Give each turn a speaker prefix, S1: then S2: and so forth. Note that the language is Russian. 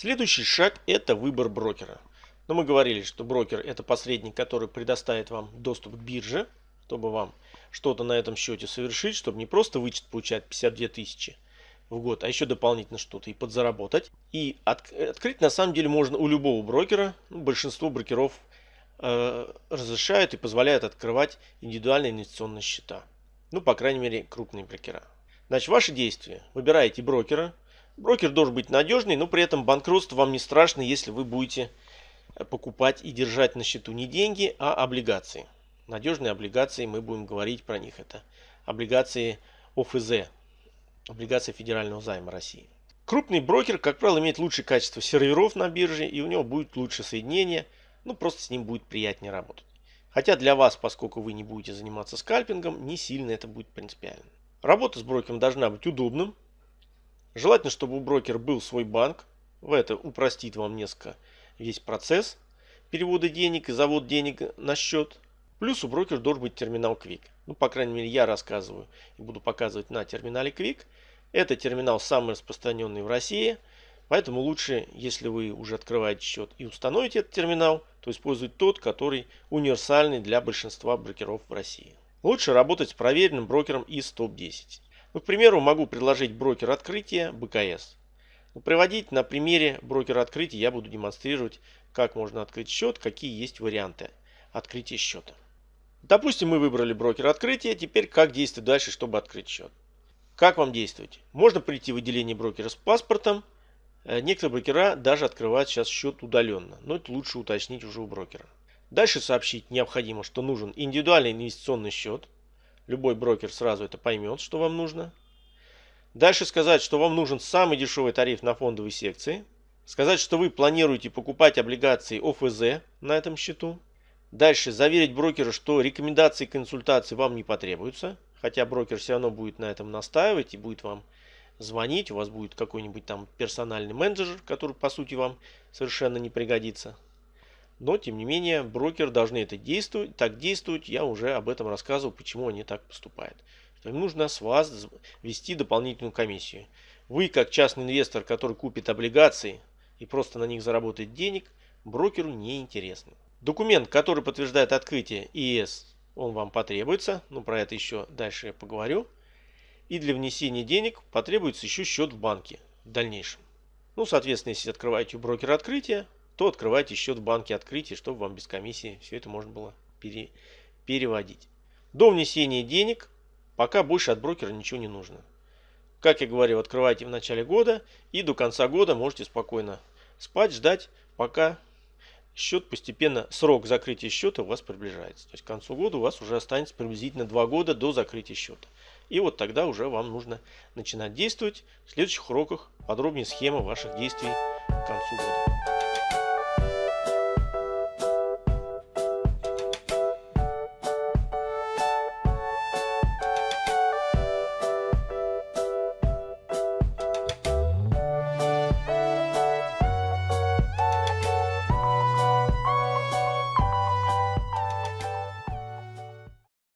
S1: Следующий шаг это выбор брокера. Но мы говорили, что брокер это посредник, который предоставит вам доступ к бирже, чтобы вам что-то на этом счете совершить, чтобы не просто вычет получать 52 тысячи в год, а еще дополнительно что-то и подзаработать. И от, открыть на самом деле можно у любого брокера. Ну, большинство брокеров э, разрешают и позволяют открывать индивидуальные инвестиционные счета. Ну, по крайней мере, крупные брокера. Значит, ваши действия. Выбираете брокера. Брокер должен быть надежный, но при этом банкротство вам не страшно, если вы будете покупать и держать на счету не деньги, а облигации. Надежные облигации, мы будем говорить про них. Это облигации ОФЗ, облигации федерального займа России. Крупный брокер, как правило, имеет лучшее качество серверов на бирже, и у него будет лучше соединение, ну просто с ним будет приятнее работать. Хотя для вас, поскольку вы не будете заниматься скальпингом, не сильно это будет принципиально. Работа с брокером должна быть удобным. Желательно, чтобы у брокера был свой банк. В это упростит вам несколько весь процесс перевода денег и завод денег на счет. Плюс у брокера должен быть терминал Quick. Ну, по крайней мере, я рассказываю и буду показывать на терминале Quick. Это терминал самый распространенный в России. Поэтому лучше, если вы уже открываете счет и установите этот терминал, то использовать тот, который универсальный для большинства брокеров в России. Лучше работать с проверенным брокером из топ-10. Ну, к примеру, могу предложить брокер открытия БКС. Ну, приводить на примере брокера открытия я буду демонстрировать, как можно открыть счет, какие есть варианты открытия счета. Допустим, мы выбрали брокер открытия. Теперь как действовать дальше, чтобы открыть счет? Как вам действовать? Можно прийти в отделение брокера с паспортом. Э, некоторые брокера даже открывают сейчас счет удаленно. Но это лучше уточнить уже у брокера. Дальше сообщить необходимо, что нужен индивидуальный инвестиционный счет. Любой брокер сразу это поймет, что вам нужно. Дальше сказать, что вам нужен самый дешевый тариф на фондовой секции. Сказать, что вы планируете покупать облигации ОФЗ на этом счету. Дальше заверить брокера, что рекомендации и консультации вам не потребуются. Хотя брокер все равно будет на этом настаивать и будет вам звонить. У вас будет какой-нибудь там персональный менеджер, который по сути вам совершенно не пригодится. Но тем не менее брокер должны это действовать, так действовать. Я уже об этом рассказывал, почему они так поступают. Им нужно с вас ввести дополнительную комиссию. Вы как частный инвестор, который купит облигации и просто на них заработает денег, брокеру не интересно. Документ, который подтверждает открытие ИС, он вам потребуется. Ну, про это еще дальше я поговорю. И для внесения денег потребуется еще счет в банке в дальнейшем. Ну, соответственно, если открываете у брокера открытие, то открывайте счет в банке открытия, чтобы вам без комиссии все это можно было пере, переводить. До внесения денег пока больше от брокера ничего не нужно. Как я говорил, открывайте в начале года и до конца года можете спокойно спать, ждать, пока счет постепенно, срок закрытия счета у вас приближается. То есть к концу года у вас уже останется приблизительно 2 года до закрытия счета. И вот тогда уже вам нужно начинать действовать. В следующих уроках подробнее схема ваших действий к концу года.